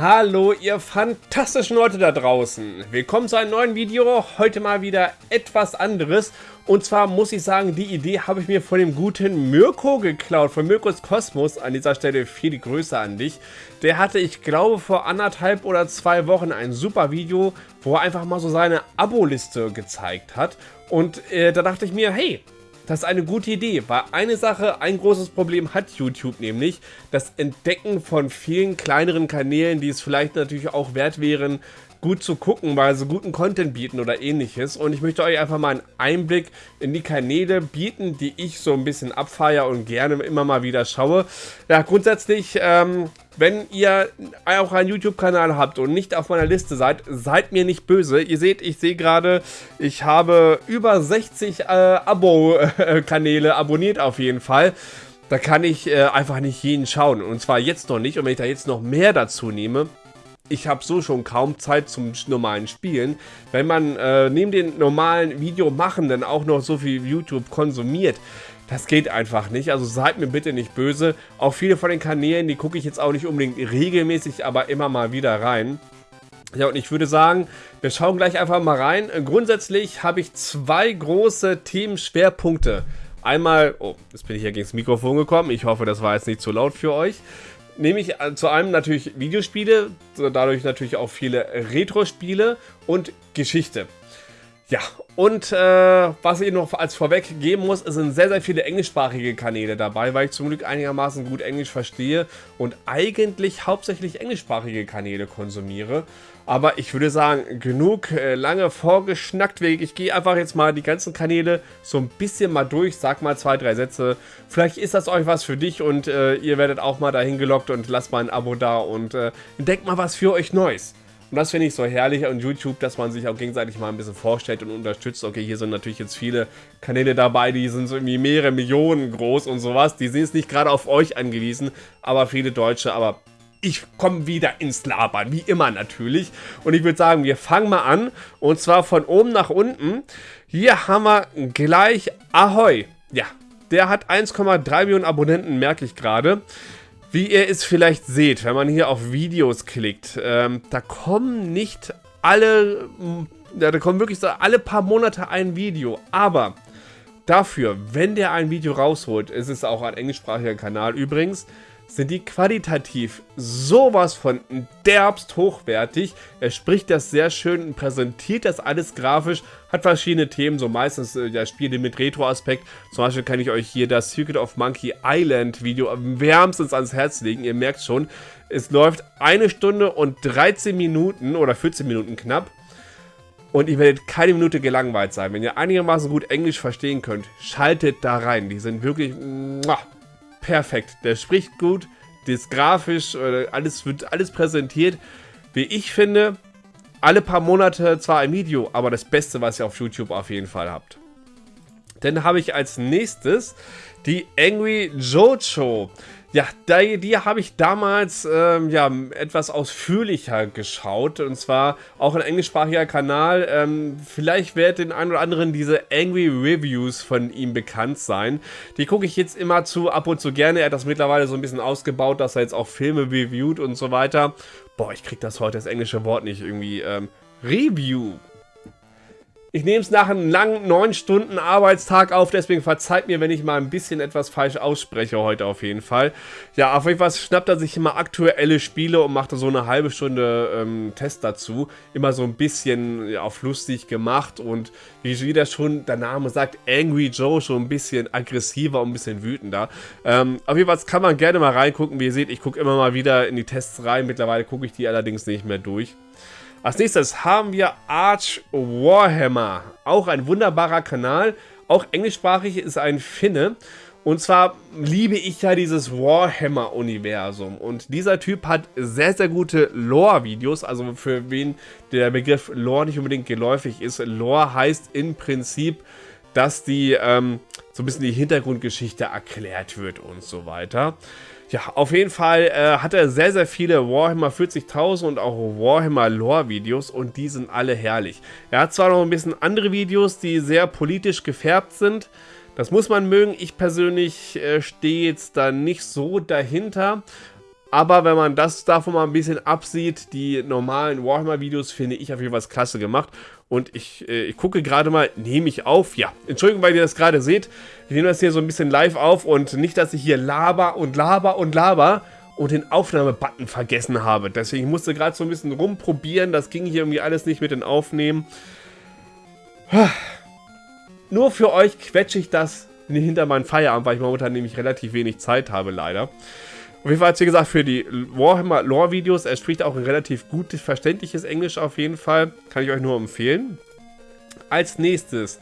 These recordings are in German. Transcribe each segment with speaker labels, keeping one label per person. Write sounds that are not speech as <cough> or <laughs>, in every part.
Speaker 1: Hallo ihr fantastischen Leute da draußen. Willkommen zu einem neuen Video. Heute mal wieder etwas anderes. Und zwar muss ich sagen, die Idee habe ich mir von dem guten Mirko geklaut. Von Mirkos Kosmos. An dieser Stelle viele Grüße an dich. Der hatte, ich glaube, vor anderthalb oder zwei Wochen ein super Video, wo er einfach mal so seine Abo-Liste gezeigt hat. Und äh, da dachte ich mir, hey, das ist eine gute Idee, weil eine Sache, ein großes Problem hat YouTube nämlich, das Entdecken von vielen kleineren Kanälen, die es vielleicht natürlich auch wert wären, gut zu gucken, weil sie guten Content bieten oder ähnliches. Und ich möchte euch einfach mal einen Einblick in die Kanäle bieten, die ich so ein bisschen abfeiere und gerne immer mal wieder schaue. Ja, grundsätzlich, ähm, wenn ihr auch einen YouTube-Kanal habt und nicht auf meiner Liste seid, seid mir nicht böse. Ihr seht, ich sehe gerade, ich habe über 60 äh, Abo-Kanäle abonniert auf jeden Fall. Da kann ich äh, einfach nicht jeden schauen. Und zwar jetzt noch nicht. Und wenn ich da jetzt noch mehr dazu nehme, ich habe so schon kaum Zeit zum normalen Spielen. Wenn man äh, neben den normalen Videomachenden auch noch so viel YouTube konsumiert, das geht einfach nicht. Also seid mir bitte nicht böse. Auch viele von den Kanälen, die gucke ich jetzt auch nicht unbedingt regelmäßig, aber immer mal wieder rein. Ja, und ich würde sagen, wir schauen gleich einfach mal rein. Grundsätzlich habe ich zwei große Themenschwerpunkte. Einmal, oh, jetzt bin ich hier gegen das Mikrofon gekommen. Ich hoffe, das war jetzt nicht zu laut für euch nehme ich äh, zu einem natürlich Videospiele, dadurch natürlich auch viele Retro-Spiele und Geschichte. Ja, und äh, was ich noch als vorweg geben muss, es sind sehr, sehr viele englischsprachige Kanäle dabei, weil ich zum Glück einigermaßen gut Englisch verstehe und eigentlich hauptsächlich englischsprachige Kanäle konsumiere. Aber ich würde sagen, genug äh, lange vorgeschnackt. Ich gehe einfach jetzt mal die ganzen Kanäle so ein bisschen mal durch, sag mal zwei, drei Sätze. Vielleicht ist das euch was für dich und äh, ihr werdet auch mal dahin gelockt und lasst mal ein Abo da und äh, entdeckt mal was für euch Neues. Und das finde ich so herrlich an YouTube, dass man sich auch gegenseitig mal ein bisschen vorstellt und unterstützt. Okay, hier sind natürlich jetzt viele Kanäle dabei, die sind so irgendwie mehrere Millionen groß und sowas. Die sind jetzt nicht gerade auf euch angewiesen, aber viele Deutsche, aber ich komme wieder ins Labern, wie immer natürlich. Und ich würde sagen, wir fangen mal an. Und zwar von oben nach unten. Hier haben wir gleich Ahoi. Ja, der hat 1,3 Millionen Abonnenten, merke ich gerade. Wie ihr es vielleicht seht, wenn man hier auf Videos klickt, ähm, da kommen nicht alle, ja, da kommen wirklich so alle paar Monate ein Video, aber dafür, wenn der ein Video rausholt, ist es auch ein englischsprachiger Kanal übrigens, sind die qualitativ sowas von derbst hochwertig. Er spricht das sehr schön, präsentiert das alles grafisch, hat verschiedene Themen, so meistens äh, ja, Spiele mit Retro-Aspekt. Zum Beispiel kann ich euch hier das Secret of Monkey Island Video wärmstens ans Herz legen. Ihr merkt schon, es läuft eine Stunde und 13 Minuten oder 14 Minuten knapp. Und ihr werdet keine Minute gelangweilt sein. Wenn ihr einigermaßen gut Englisch verstehen könnt, schaltet da rein. Die sind wirklich muah, perfekt. Der spricht gut, das grafisch, alles wird alles präsentiert. Wie ich finde, alle paar Monate zwar ein Video, aber das Beste, was ihr auf YouTube auf jeden Fall habt. Dann habe ich als nächstes die Angry Jojo. Ja, die, die habe ich damals ähm, ja, etwas ausführlicher geschaut. Und zwar auch ein englischsprachiger Kanal. Ähm, vielleicht wird den einen oder anderen diese Angry Reviews von ihm bekannt sein. Die gucke ich jetzt immer zu, ab und zu gerne. Er hat das mittlerweile so ein bisschen ausgebaut, dass er jetzt auch Filme reviewt und so weiter. Boah, ich kriege das heute, das englische Wort nicht irgendwie. Ähm, Review. Ich nehme es nach einem langen 9 Stunden Arbeitstag auf, deswegen verzeiht mir, wenn ich mal ein bisschen etwas falsch ausspreche heute auf jeden Fall. Ja, auf jeden Fall schnappt er sich immer aktuelle Spiele und macht da so eine halbe Stunde ähm, Test dazu. Immer so ein bisschen ja, auf lustig gemacht und wie wieder schon der Name sagt, Angry Joe schon ein bisschen aggressiver und ein bisschen wütender. Ähm, auf jeden Fall kann man gerne mal reingucken. Wie ihr seht, ich gucke immer mal wieder in die Tests rein. Mittlerweile gucke ich die allerdings nicht mehr durch. Als nächstes haben wir Arch Warhammer. Auch ein wunderbarer Kanal. Auch englischsprachig ist ein Finne. Und zwar liebe ich ja dieses Warhammer-Universum. Und dieser Typ hat sehr, sehr gute Lore-Videos. Also für wen der Begriff Lore nicht unbedingt geläufig ist. Lore heißt im Prinzip, dass die ähm, so ein bisschen die Hintergrundgeschichte erklärt wird und so weiter. Ja, auf jeden Fall äh, hat er sehr, sehr viele Warhammer 40.000 und auch Warhammer Lore-Videos und die sind alle herrlich. Er hat zwar noch ein bisschen andere Videos, die sehr politisch gefärbt sind. Das muss man mögen. Ich persönlich äh, stehe jetzt da nicht so dahinter. Aber wenn man das davon mal ein bisschen absieht, die normalen Warhammer-Videos finde ich auf jeden Fall klasse gemacht. Und ich, äh, ich gucke gerade mal, nehme ich auf? Ja, Entschuldigung, weil ihr das gerade seht. Ich nehme das hier so ein bisschen live auf und nicht, dass ich hier laber und laber und laber und den Aufnahmebutton vergessen habe. Deswegen musste gerade so ein bisschen rumprobieren. Das ging hier irgendwie alles nicht mit den Aufnehmen. Nur für euch quetsche ich das hinter meinen Feierabend, weil ich momentan nämlich relativ wenig Zeit habe, leider. Auf jeden Fall, wie gesagt, für die Warhammer Lore-Videos, er spricht auch ein relativ gutes, verständliches Englisch auf jeden Fall. Kann ich euch nur empfehlen. Als nächstes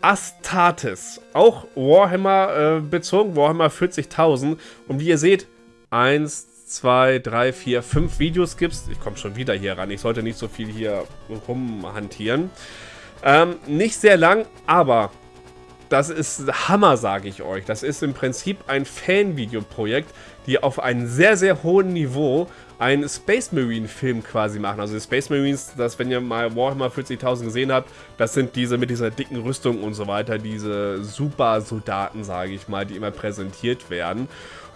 Speaker 1: Astartes. Auch Warhammer äh, bezogen, Warhammer 40.000. Und wie ihr seht, 1, 2, 3, 4, 5 Videos gibt es. Ich komme schon wieder hier ran. Ich sollte nicht so viel hier rumhantieren. Ähm, nicht sehr lang, aber das ist Hammer, sage ich euch. Das ist im Prinzip ein Fan-Videoprojekt, die auf einem sehr, sehr hohen Niveau einen Space Marine Film quasi machen. Also die Space Marines, das, wenn ihr mal Warhammer 40.000 gesehen habt, das sind diese mit dieser dicken Rüstung und so weiter, diese Super-Soldaten, sage ich mal, die immer präsentiert werden.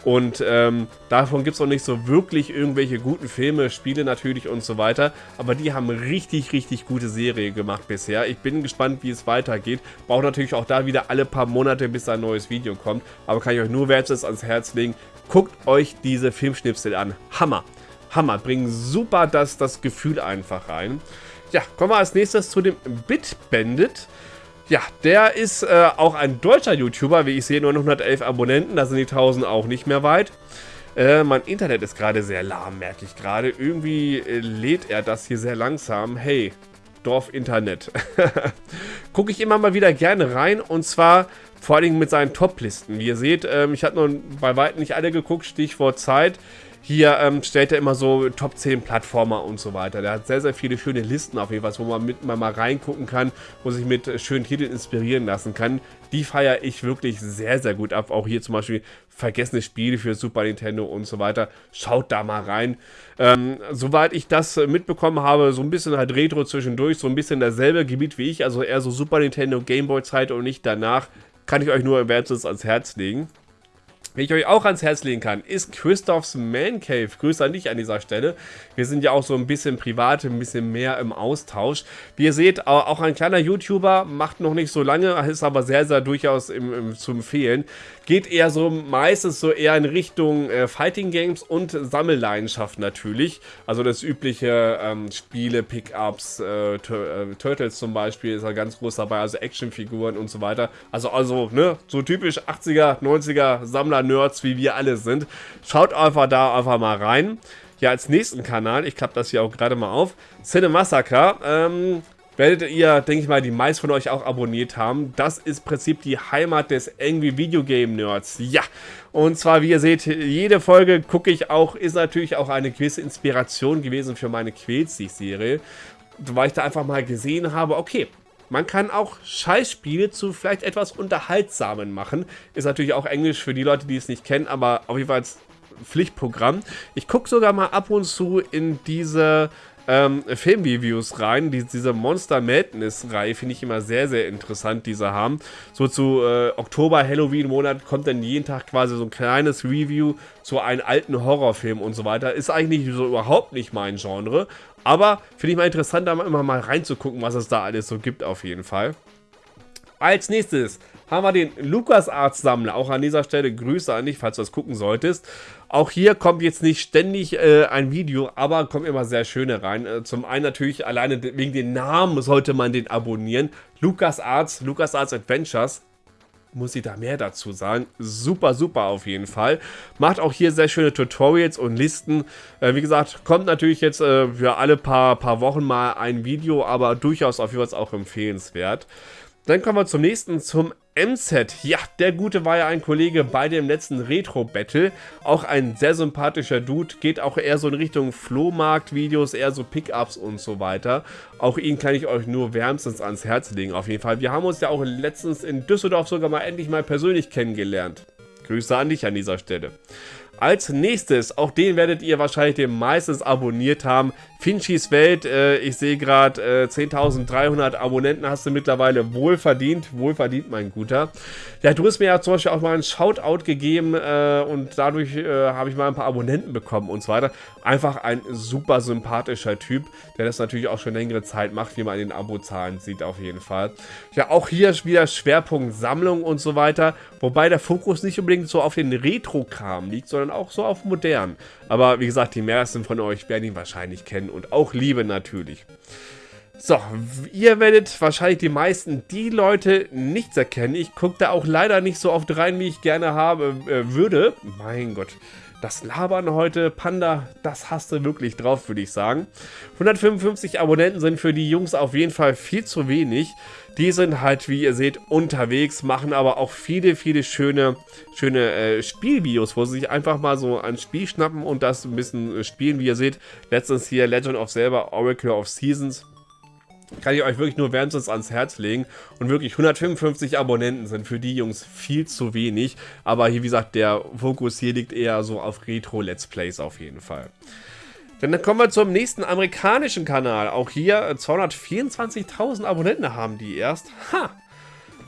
Speaker 1: Und ähm, davon gibt es auch nicht so wirklich irgendwelche guten Filme, Spiele natürlich und so weiter. Aber die haben richtig, richtig gute Serie gemacht bisher. Ich bin gespannt, wie es weitergeht. Braucht natürlich auch da wieder alle paar Monate, bis ein neues Video kommt. Aber kann ich euch nur wärmstens ans Herz legen. Guckt euch diese Filmschnipsel an. Hammer. Hammer. Bringen super das, das Gefühl einfach rein. Ja, kommen wir als nächstes zu dem Bit Bandit. Ja, der ist äh, auch ein deutscher YouTuber, wie ich sehe, nur 111 Abonnenten, da sind die 1000 auch nicht mehr weit. Äh, mein Internet ist gerade sehr lahm, merke ich gerade. Irgendwie äh, lädt er das hier sehr langsam. Hey, Dorf-Internet. <laughs> Gucke ich immer mal wieder gerne rein und zwar vor allem mit seinen Top-Listen. Wie ihr seht, ähm, ich habe noch bei weitem nicht alle geguckt, Stichwort Zeit. Hier ähm, stellt er immer so Top 10 Plattformer und so weiter. Der hat sehr, sehr viele schöne Listen auf jeden Fall, wo man mit mal, mal reingucken kann, wo sich mit äh, schönen Titeln inspirieren lassen kann. Die feiere ich wirklich sehr, sehr gut ab. Auch hier zum Beispiel vergessene Spiele für Super Nintendo und so weiter. Schaut da mal rein. Ähm, soweit ich das äh, mitbekommen habe, so ein bisschen halt Retro zwischendurch, so ein bisschen dasselbe Gebiet wie ich, also eher so Super Nintendo, Gameboy Zeit und nicht danach, kann ich euch nur wärmstens ans Herz legen. Wie ich euch auch ans Herz legen kann, ist Christophs Man Cave. Grüße an dich an dieser Stelle. Wir sind ja auch so ein bisschen privat, ein bisschen mehr im Austausch. Wie ihr seht, auch ein kleiner YouTuber, macht noch nicht so lange, ist aber sehr, sehr durchaus im, im, zu empfehlen. Geht eher so meistens so eher in Richtung äh, Fighting Games und Sammelleidenschaft natürlich. Also das übliche ähm, Spiele, Pickups, äh, äh, Turtles zum Beispiel ist er ganz groß dabei, also Actionfiguren und so weiter. Also, also ne, so typisch 80er, 90er Sammler Nerds, wie wir alle sind. Schaut einfach da einfach mal rein. Ja, als nächsten Kanal, ich klappe das hier auch gerade mal auf, Cinemassacre, ähm, werdet ihr, denke ich mal, die meisten von euch auch abonniert haben. Das ist im Prinzip die Heimat des Angry Video Game Nerds. Ja, und zwar, wie ihr seht, jede Folge gucke ich auch, ist natürlich auch eine gewisse Inspiration gewesen für meine Quälzig-Serie. Weil ich da einfach mal gesehen habe, okay, man kann auch Scheißspiele zu vielleicht etwas Unterhaltsamen machen. Ist natürlich auch Englisch für die Leute, die es nicht kennen, aber auf jeden Fall Pflichtprogramm. Ich gucke sogar mal ab und zu in diese ähm, Filmreviews rein. Die, diese Monster Madness-Reihe finde ich immer sehr, sehr interessant, die sie haben. So zu äh, Oktober, Halloween-Monat kommt dann jeden Tag quasi so ein kleines Review zu einem alten Horrorfilm und so weiter. Ist eigentlich so überhaupt nicht mein Genre. Aber finde ich mal interessant, da immer mal reinzugucken, was es da alles so gibt auf jeden Fall. Als nächstes haben wir den LucasArts-Sammler. Auch an dieser Stelle Grüße an dich, falls du das gucken solltest. Auch hier kommt jetzt nicht ständig äh, ein Video, aber kommen immer sehr schöne rein. Äh, zum einen natürlich alleine wegen den Namen sollte man den abonnieren. LucasArts, LucasArts Adventures muss ich da mehr dazu sagen. Super, super auf jeden Fall. Macht auch hier sehr schöne Tutorials und Listen. Äh, wie gesagt, kommt natürlich jetzt äh, für alle paar, paar Wochen mal ein Video, aber durchaus auf jeden Fall auch empfehlenswert. Dann kommen wir zum nächsten, zum MZ. Ja, der Gute war ja ein Kollege bei dem letzten Retro-Battle. Auch ein sehr sympathischer Dude. Geht auch eher so in Richtung Flohmarkt-Videos, eher so Pickups und so weiter. Auch ihn kann ich euch nur wärmstens ans Herz legen, auf jeden Fall. Wir haben uns ja auch letztens in Düsseldorf sogar mal endlich mal persönlich kennengelernt. Grüße an dich an dieser Stelle. Als nächstes, auch den werdet ihr wahrscheinlich den meistens abonniert haben, Finchis Welt. Äh, ich sehe gerade äh, 10.300 Abonnenten hast du mittlerweile wohlverdient. Wohlverdient, mein Guter. Ja, du hast mir ja zum Beispiel auch mal einen Shoutout gegeben äh, und dadurch äh, habe ich mal ein paar Abonnenten bekommen und so weiter. Einfach ein super sympathischer Typ, der das natürlich auch schon längere Zeit macht, wie man in den Abozahlen sieht auf jeden Fall. Ja, auch hier wieder Schwerpunkt Sammlung und so weiter. Wobei der Fokus nicht unbedingt so auf den Retro-Kram liegt, sondern auch so auf modern. Aber wie gesagt, die meisten von euch werden ihn wahrscheinlich kennen und auch lieben natürlich. So, ihr werdet wahrscheinlich die meisten die Leute nichts erkennen. Ich gucke da auch leider nicht so oft rein, wie ich gerne habe äh, würde. Mein Gott, das Labern heute, Panda, das hast du wirklich drauf, würde ich sagen. 155 Abonnenten sind für die Jungs auf jeden Fall viel zu wenig. Die sind halt, wie ihr seht, unterwegs, machen aber auch viele, viele schöne, schöne äh, Spielvideos, wo sie sich einfach mal so ein Spiel schnappen und das ein bisschen äh, spielen. Wie ihr seht, letztens hier Legend of Zelda, Oracle of Seasons. Kann ich euch wirklich nur wärmstens ans Herz legen. Und wirklich 155 Abonnenten sind für die Jungs viel zu wenig. Aber hier, wie gesagt, der Fokus hier liegt eher so auf Retro-Let's Plays auf jeden Fall. Dann kommen wir zum nächsten amerikanischen Kanal. Auch hier 224.000 Abonnenten haben die erst. Ha!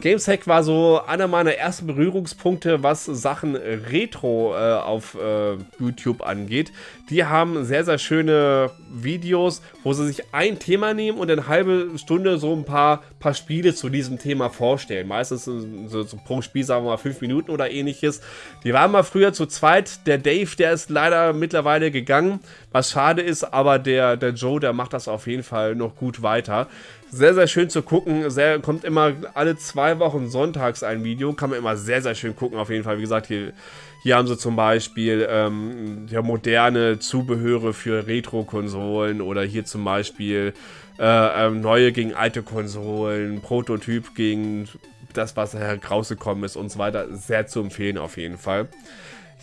Speaker 1: Gameshack war so einer meiner ersten Berührungspunkte, was Sachen Retro äh, auf äh, YouTube angeht. Die haben sehr, sehr schöne Videos, wo sie sich ein Thema nehmen und eine halbe Stunde so ein paar, paar Spiele zu diesem Thema vorstellen. Meistens so, so pro Spiel, sagen wir mal, fünf Minuten oder ähnliches. Die waren mal früher zu zweit. Der Dave, der ist leider mittlerweile gegangen, was schade ist, aber der, der Joe, der macht das auf jeden Fall noch gut weiter. Sehr, sehr schön zu gucken. Sehr, kommt immer alle zwei Wochen sonntags ein Video. Kann man immer sehr, sehr schön gucken. Auf jeden Fall, wie gesagt, hier, hier haben sie zum Beispiel ähm, ja, moderne Zubehöre für Retro-Konsolen oder hier zum Beispiel äh, ähm, neue gegen alte Konsolen, Prototyp gegen das, was herausgekommen ist und so weiter. Sehr zu empfehlen auf jeden Fall.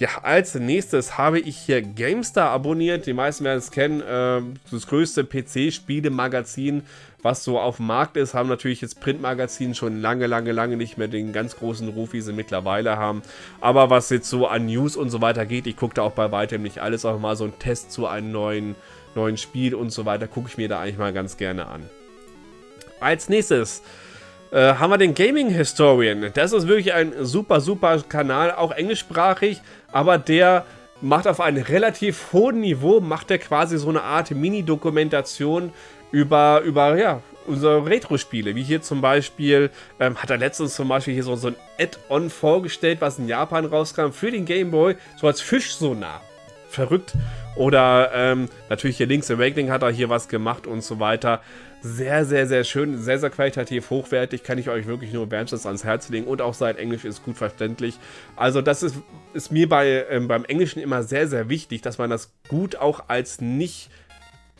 Speaker 1: Ja, als nächstes habe ich hier GameStar abonniert. Die meisten werden es kennen. Äh, das größte PC-Spiele-Magazin was so auf dem Markt ist, haben natürlich jetzt Printmagazine schon lange, lange, lange nicht mehr den ganz großen Ruf, wie sie mittlerweile haben. Aber was jetzt so an News und so weiter geht, ich gucke da auch bei weitem nicht alles, auch mal so ein Test zu einem neuen, neuen Spiel und so weiter, gucke ich mir da eigentlich mal ganz gerne an. Als nächstes äh, haben wir den Gaming Historian. Das ist wirklich ein super, super Kanal, auch englischsprachig, aber der macht auf einem relativ hohen Niveau, macht er quasi so eine Art Mini-Dokumentation über, über ja, unsere Retro-Spiele. Wie hier zum Beispiel, ähm, hat er letztens zum Beispiel hier so, so ein Add-on vorgestellt, was in Japan rauskam für den Game Boy, so als Fischsonar. Verrückt. Oder ähm, natürlich hier Link's Awakening hat er hier was gemacht und so weiter. Sehr, sehr, sehr schön, sehr, sehr qualitativ hochwertig, kann ich euch wirklich nur wärmstens ans Herz legen und auch sein Englisch ist gut verständlich. Also das ist, ist mir bei, ähm, beim Englischen immer sehr, sehr wichtig, dass man das gut auch als nicht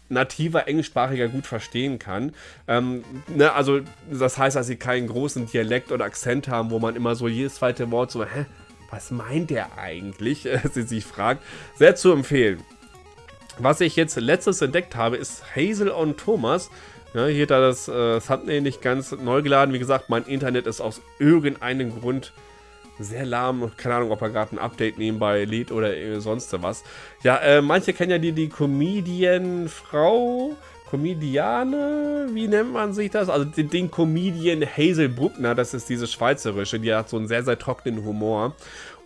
Speaker 1: nativer Englischsprachiger gut verstehen kann. Ähm, ne, also das heißt, dass sie keinen großen Dialekt oder Akzent haben, wo man immer so jedes zweite Wort so, hä, was meint der eigentlich, <laughs> sie sich fragt. Sehr zu empfehlen. Was ich jetzt letztes entdeckt habe, ist Hazel on Thomas. Ja, hier da das äh, Thumbnail nicht ganz neu geladen. Wie gesagt, mein Internet ist aus irgendeinem Grund sehr lahm. Keine Ahnung, ob er gerade ein Update nebenbei lädt oder sonst was. Ja, äh, manche kennen ja die, die Comedian-Frau. Comediane, wie nennt man sich das? Also den, den Comedian Hazel Bruckner, das ist diese schweizerische, die hat so einen sehr, sehr trockenen Humor.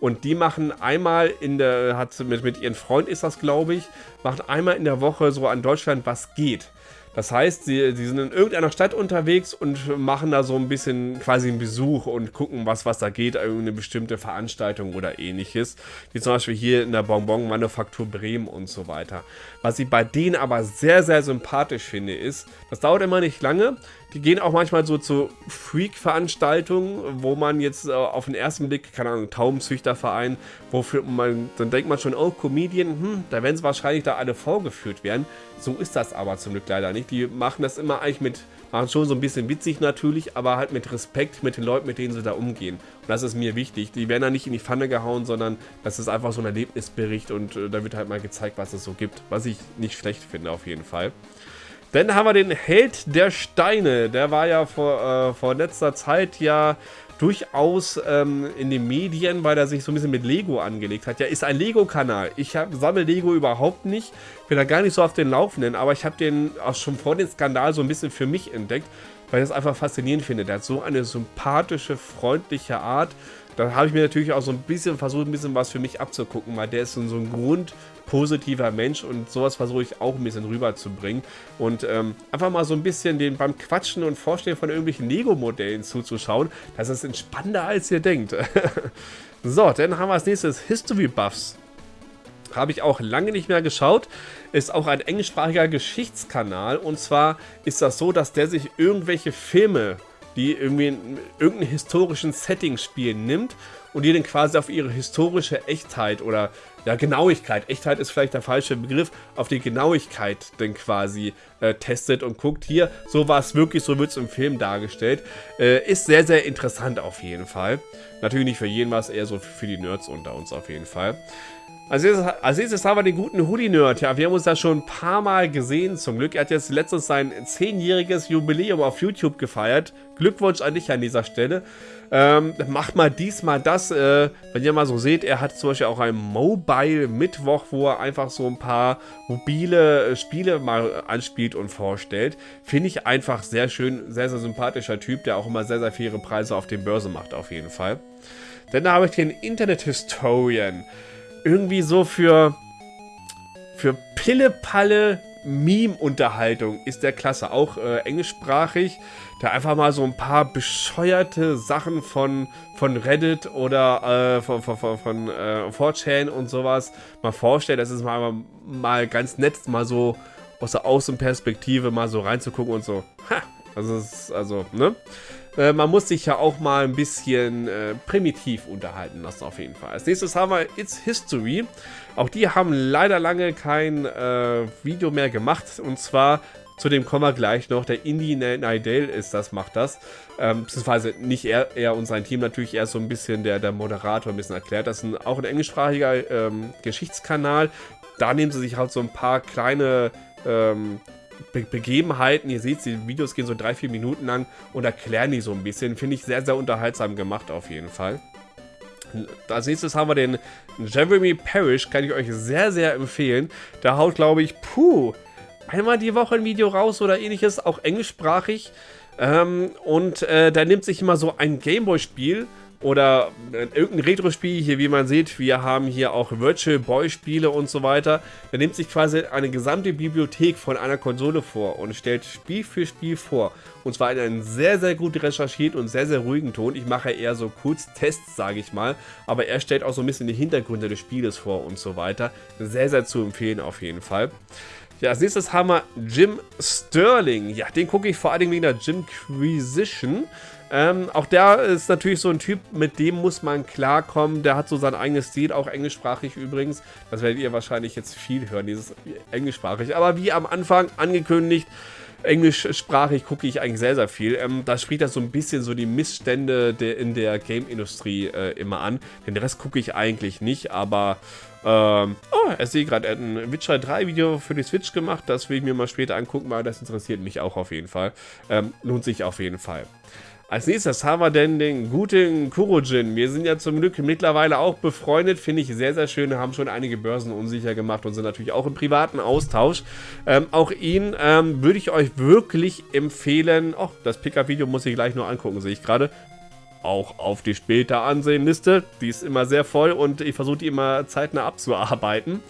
Speaker 1: Und die machen einmal in der, hat mit, mit ihrem Freund ist das, glaube ich, macht einmal in der Woche so an Deutschland was geht. Das heißt, sie, sie sind in irgendeiner Stadt unterwegs und machen da so ein bisschen quasi einen Besuch und gucken, was, was da geht, irgendeine bestimmte Veranstaltung oder ähnliches. Wie zum Beispiel hier in der Bonbon-Manufaktur Bremen und so weiter. Was ich bei denen aber sehr, sehr sympathisch finde, ist, das dauert immer nicht lange. Die gehen auch manchmal so zu Freak-Veranstaltungen, wo man jetzt äh, auf den ersten Blick, keine Ahnung, Taubenzüchterverein, wofür man, dann denkt man schon, oh, Comedian, hm, da werden sie wahrscheinlich da alle vorgeführt werden. So ist das aber zum Glück leider nicht. Die machen das immer eigentlich mit, machen schon so ein bisschen witzig natürlich, aber halt mit Respekt mit den Leuten, mit denen sie da umgehen. Und das ist mir wichtig. Die werden da nicht in die Pfanne gehauen, sondern das ist einfach so ein Erlebnisbericht und äh, da wird halt mal gezeigt, was es so gibt. Was ich nicht schlecht finde auf jeden Fall. Dann haben wir den Held der Steine. Der war ja vor, äh, vor letzter Zeit ja durchaus ähm, in den Medien, weil er sich so ein bisschen mit Lego angelegt hat. Ja, ist ein Lego-Kanal. Ich sammle Lego überhaupt nicht, bin da gar nicht so auf den Laufenden, aber ich habe den auch schon vor dem Skandal so ein bisschen für mich entdeckt, weil ich das einfach faszinierend finde. Der hat so eine sympathische, freundliche Art. Da habe ich mir natürlich auch so ein bisschen versucht, ein bisschen was für mich abzugucken, weil der ist so ein grundpositiver Mensch und sowas versuche ich auch ein bisschen rüberzubringen. Und ähm, einfach mal so ein bisschen den beim Quatschen und Vorstellen von irgendwelchen Lego-Modellen zuzuschauen, das ist entspannender als ihr denkt. <laughs> so, dann haben wir als nächstes History Buffs. Habe ich auch lange nicht mehr geschaut. Ist auch ein englischsprachiger Geschichtskanal. Und zwar ist das so, dass der sich irgendwelche Filme die irgendwie in historischen Setting spielen, nimmt und die dann quasi auf ihre historische Echtheit oder ja, Genauigkeit, Echtheit ist vielleicht der falsche Begriff, auf die Genauigkeit dann quasi äh, testet und guckt, hier, so war es wirklich, so wird es im Film dargestellt. Äh, ist sehr, sehr interessant auf jeden Fall. Natürlich nicht für jeden was, eher so für die Nerds unter uns auf jeden Fall. Als nächstes, haben wir den guten Hoodie-Nerd. Ja, wir haben uns da schon ein paar Mal gesehen, zum Glück. Er hat jetzt letztens sein zehnjähriges Jubiläum auf YouTube gefeiert. Glückwunsch an dich an dieser Stelle. Ähm, macht mal diesmal das. Äh, wenn ihr mal so seht, er hat zum Beispiel auch einen Mobile-Mittwoch, wo er einfach so ein paar mobile äh, Spiele mal anspielt und vorstellt. Finde ich einfach sehr schön, sehr, sehr sympathischer Typ, der auch immer sehr, sehr faire Preise auf den Börse macht, auf jeden Fall. Dann habe ich den Internet-Historian irgendwie so für, für Pille-Palle Meme-Unterhaltung ist der klasse. Auch äh, englischsprachig. Da einfach mal so ein paar bescheuerte Sachen von, von Reddit oder äh, von, von, von, von äh, 4chan und sowas mal vorstellt. Das ist mal, mal ganz nett, mal so aus der Außenperspektive mal so reinzugucken und so. Ha! Also, ist, also, ne? Äh, man muss sich ja auch mal ein bisschen äh, primitiv unterhalten lassen, auf jeden Fall. Als nächstes haben wir It's History. Auch die haben leider lange kein äh, Video mehr gemacht. Und zwar, zu dem kommen wir gleich noch, der Indie Nidale ist das, macht das. Ähm, beziehungsweise nicht er, er und sein Team, natürlich eher so ein bisschen der, der Moderator ein bisschen erklärt. Das ist ein, auch ein englischsprachiger ähm, Geschichtskanal. Da nehmen sie sich halt so ein paar kleine ähm, Be Begebenheiten. Ihr seht, die Videos gehen so drei, vier Minuten lang und erklären die so ein bisschen. Finde ich sehr, sehr unterhaltsam gemacht auf jeden Fall. Als nächstes haben wir den Jeremy Parrish, kann ich euch sehr, sehr empfehlen. Da haut, glaube ich, puh, einmal die Woche ein Video raus oder ähnliches, auch englischsprachig. Ähm, und äh, da nimmt sich immer so ein Gameboy-Spiel oder äh, irgendein Retro-Spiel hier, wie man sieht, wir haben hier auch Virtual Boy-Spiele und so weiter. Da nimmt sich quasi eine gesamte Bibliothek von einer Konsole vor und stellt Spiel für Spiel vor. Und zwar in einem sehr, sehr gut recherchierten und sehr, sehr ruhigen Ton. Ich mache eher so kurz Tests, sage ich mal. Aber er stellt auch so ein bisschen die Hintergründe des Spieles vor und so weiter. Sehr, sehr zu empfehlen auf jeden Fall. Ja, als nächstes haben wir Jim Sterling. Ja, den gucke ich vor allem wegen der Jimquisition. Ähm, auch der ist natürlich so ein Typ, mit dem muss man klarkommen. Der hat so sein eigenes Stil, auch englischsprachig übrigens. Das werdet ihr wahrscheinlich jetzt viel hören, dieses englischsprachig. Aber wie am Anfang angekündigt, englischsprachig gucke ich eigentlich sehr, sehr viel. Ähm, da spricht er so ein bisschen so die Missstände der, in der Game-Industrie äh, immer an. Den Rest gucke ich eigentlich nicht, aber... Ähm, oh, er sehe gerade, er hat ein Witcher 3 Video für die Switch gemacht. Das will ich mir mal später angucken, weil das interessiert mich auch auf jeden Fall. Ähm, lohnt sich auf jeden Fall. Als nächstes haben wir denn den guten Kurojin. Wir sind ja zum Glück mittlerweile auch befreundet, finde ich sehr, sehr schön. Haben schon einige Börsen unsicher gemacht und sind natürlich auch im privaten Austausch. Ähm, auch ihn ähm, würde ich euch wirklich empfehlen. Oh, das Pickup-Video muss ich gleich nur angucken, sehe ich gerade auch auf die später ansehen Liste. Die ist immer sehr voll und ich versuche die immer zeitnah abzuarbeiten.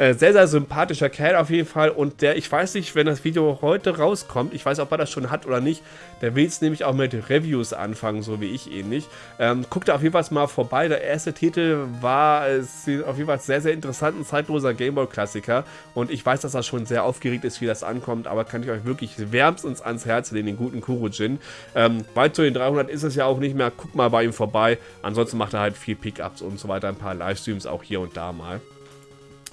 Speaker 1: Äh, sehr, sehr sympathischer Kerl auf jeden Fall. Und der, ich weiß nicht, wenn das Video heute rauskommt, ich weiß, ob er das schon hat oder nicht, der will es nämlich auch mit Reviews anfangen, so wie ich ähnlich. Ähm, guckt auf jeden Fall mal vorbei. Der erste Titel war äh, auf jeden Fall sehr, sehr interessant, ein zeitloser Gameboy-Klassiker. Und ich weiß, dass er schon sehr aufgeregt ist, wie das ankommt, aber kann ich euch wirklich wärmstens ans Herz legen, den guten Kurojin. Ähm, weit zu den 300 ist es ja auch nicht mehr. Guckt mal bei ihm vorbei. Ansonsten macht er halt viel Pickups und so weiter, ein paar Livestreams auch hier und da mal.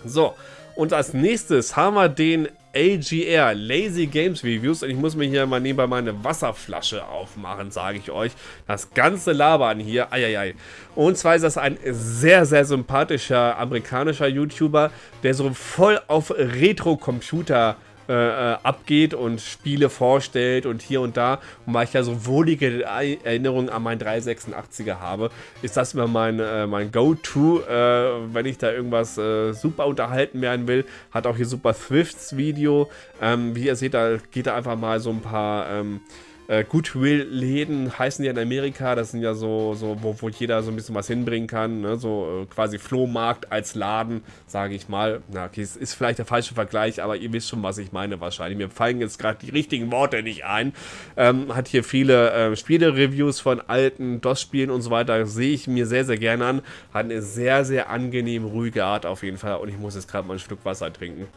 Speaker 1: So, und als nächstes haben wir den AGR, Lazy Games Reviews. Und ich muss mir hier mal nebenbei meine Wasserflasche aufmachen, sage ich euch. Das ganze Labern hier, eieiei. Und zwar ist das ein sehr, sehr sympathischer amerikanischer YouTuber, der so voll auf Retro-Computer äh, äh, abgeht und Spiele vorstellt und hier und da. Und weil ich ja so wohlige Erinnerungen an meinen 386er habe, ist das immer mein, äh, mein Go-To, äh, wenn ich da irgendwas äh, super unterhalten werden will. Hat auch hier super Thwifts Video. Ähm, wie ihr seht, da geht da einfach mal so ein paar... Ähm, äh, Goodwill-Läden heißen die in Amerika. Das sind ja so, so wo, wo jeder so ein bisschen was hinbringen kann. Ne? So äh, quasi Flohmarkt als Laden, sage ich mal. Na, okay, es ist vielleicht der falsche Vergleich, aber ihr wisst schon, was ich meine wahrscheinlich. Mir fallen jetzt gerade die richtigen Worte nicht ein. Ähm, hat hier viele äh, Spiele-Reviews von alten DOS-Spielen und so weiter. Sehe ich mir sehr, sehr gerne an. Hat eine sehr, sehr angenehm ruhige Art auf jeden Fall. Und ich muss jetzt gerade mal ein Stück Wasser trinken.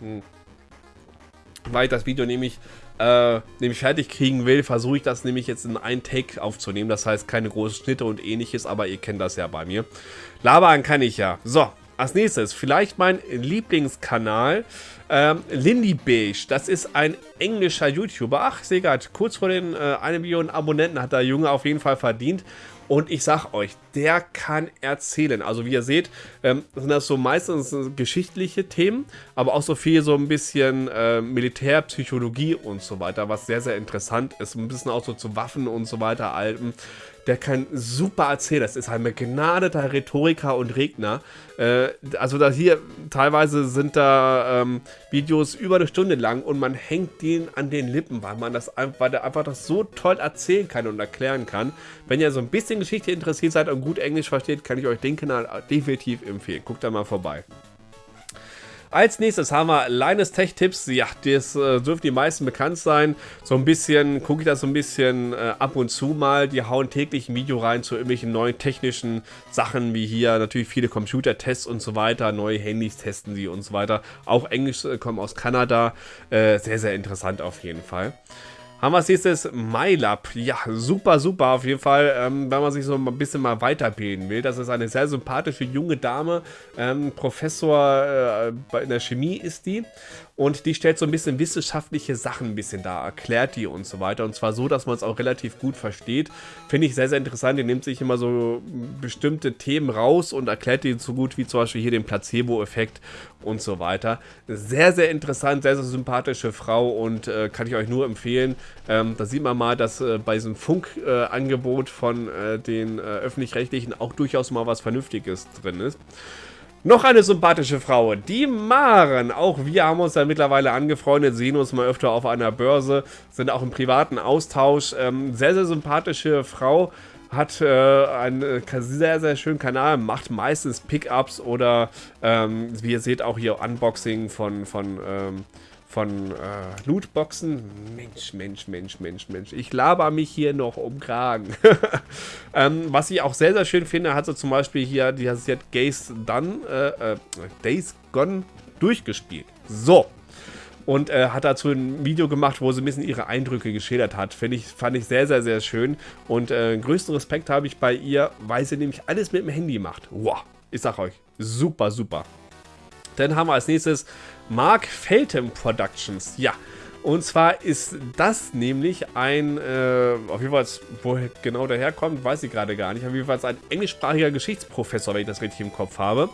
Speaker 1: Hm. Weil ich das Video nämlich äh, nämlich fertig kriegen will, versuche ich das nämlich jetzt in einen Take aufzunehmen. Das heißt, keine großen Schnitte und ähnliches, aber ihr kennt das ja bei mir. Labern kann ich ja. So, als nächstes, vielleicht mein Lieblingskanal, ähm, Lindy Beige. Das ist ein englischer YouTuber. Ach, sehe kurz vor den äh, 1 Million Abonnenten hat der Junge auf jeden Fall verdient. Und ich sag euch, der kann erzählen. Also wie ihr seht, ähm, sind das so meistens geschichtliche Themen, aber auch so viel so ein bisschen äh, Militärpsychologie und so weiter, was sehr, sehr interessant ist. Ein bisschen auch so zu Waffen und so weiter, Alten der kann super erzählen. Das ist ein begnadeter Rhetoriker und Redner. Äh, also da hier teilweise sind da ähm, Videos über eine Stunde lang und man hängt den an den Lippen, weil man das weil der einfach das so toll erzählen kann und erklären kann. Wenn ihr so ein bisschen Geschichte interessiert seid und gut Englisch versteht, kann ich euch den Kanal definitiv empfehlen. Guckt da mal vorbei. Als nächstes haben wir Linus Tech Tipps. Ja, das äh, dürften die meisten bekannt sein. So ein bisschen, gucke ich das so ein bisschen äh, ab und zu mal. Die hauen täglich ein Video rein zu irgendwelchen neuen technischen Sachen, wie hier natürlich viele Computertests und so weiter. Neue Handys testen sie und so weiter. Auch Englisch äh, kommen aus Kanada. Äh, sehr, sehr interessant auf jeden Fall. Haben wir als nächstes MyLab. Ja, super, super auf jeden Fall, ähm, wenn man sich so ein bisschen mal weiterbilden will. Das ist eine sehr sympathische junge Dame. Ähm, Professor äh, in der Chemie ist die. Und die stellt so ein bisschen wissenschaftliche Sachen ein bisschen da, erklärt die und so weiter. Und zwar so, dass man es auch relativ gut versteht. Finde ich sehr, sehr interessant. Die nimmt sich immer so bestimmte Themen raus und erklärt die so gut wie zum Beispiel hier den Placebo-Effekt und so weiter. Sehr, sehr interessant, sehr, sehr sympathische Frau und äh, kann ich euch nur empfehlen. Ähm, da sieht man mal, dass äh, bei diesem Funkangebot äh, von äh, den äh, Öffentlich-Rechtlichen auch durchaus mal was Vernünftiges drin ist. Noch eine sympathische Frau, die Maren. Auch wir haben uns ja mittlerweile angefreundet, sehen uns mal öfter auf einer Börse, sind auch im privaten Austausch. Ähm, sehr, sehr sympathische Frau, hat äh, einen äh, sehr, sehr schönen Kanal, macht meistens Pickups oder, ähm, wie ihr seht, auch hier Unboxing von, von ähm, von äh, Lootboxen. Mensch, Mensch, Mensch, Mensch, Mensch. Ich laber mich hier noch um Kragen. <laughs> ähm, was ich auch sehr, sehr schön finde, hat so zum Beispiel hier, die hat Gaze Done, äh, äh, Days Gone durchgespielt. So. Und äh, hat dazu ein Video gemacht, wo sie ein bisschen ihre Eindrücke geschildert hat. Finde ich, fand ich sehr, sehr, sehr schön. Und äh, größten Respekt habe ich bei ihr, weil sie nämlich alles mit dem Handy macht. Wow. Ich sag euch, super, super. Dann haben wir als nächstes Mark Feltham Productions. Ja, und zwar ist das nämlich ein, äh, auf jeden Fall, wo genau der herkommt, weiß ich gerade gar nicht. Auf jeden Fall ein englischsprachiger Geschichtsprofessor, wenn ich das richtig im Kopf habe,